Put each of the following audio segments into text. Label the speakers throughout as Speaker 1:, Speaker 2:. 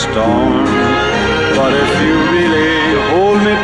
Speaker 1: storm. But if you really hold me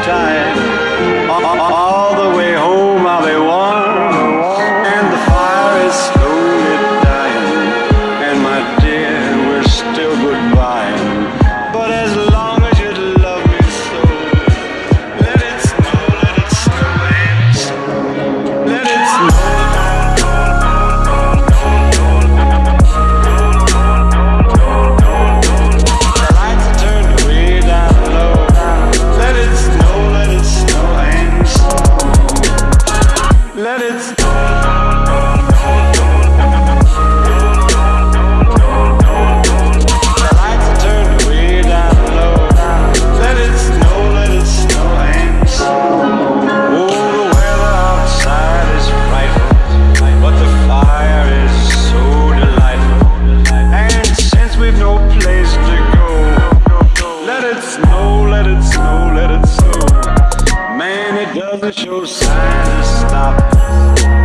Speaker 1: the show sign to stop.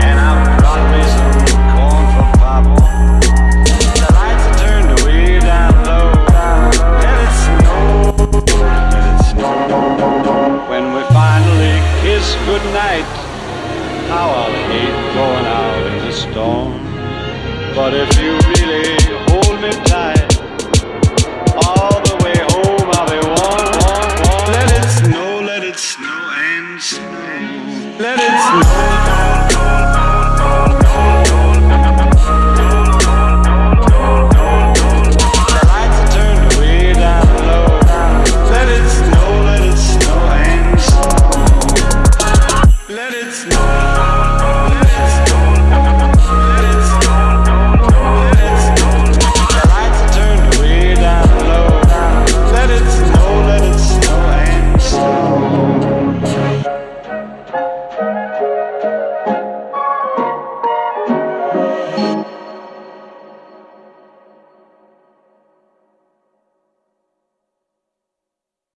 Speaker 1: And I brought me some corn for Papa. The lights are turned way down low. Let it snow, let it snow. When we finally kiss goodnight How I'll hate going out in the storm. But if you really